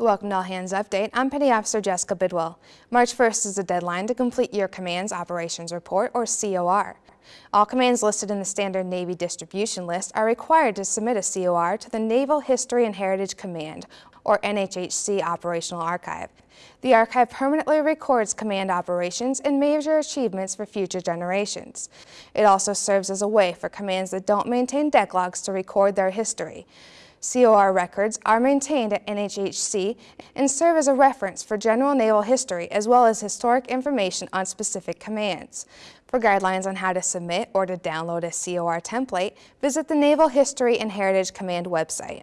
Welcome to All Hands Update. I'm Petty Officer Jessica Bidwell. March 1st is the deadline to complete your Command's Operations Report, or COR. All commands listed in the Standard Navy Distribution List are required to submit a COR to the Naval History and Heritage Command, or NHHC Operational Archive. The archive permanently records command operations and major achievements for future generations. It also serves as a way for commands that don't maintain deck logs to record their history. COR records are maintained at NHHC and serve as a reference for general naval history as well as historic information on specific commands. For guidelines on how to submit or to download a COR template, visit the Naval History and Heritage Command website.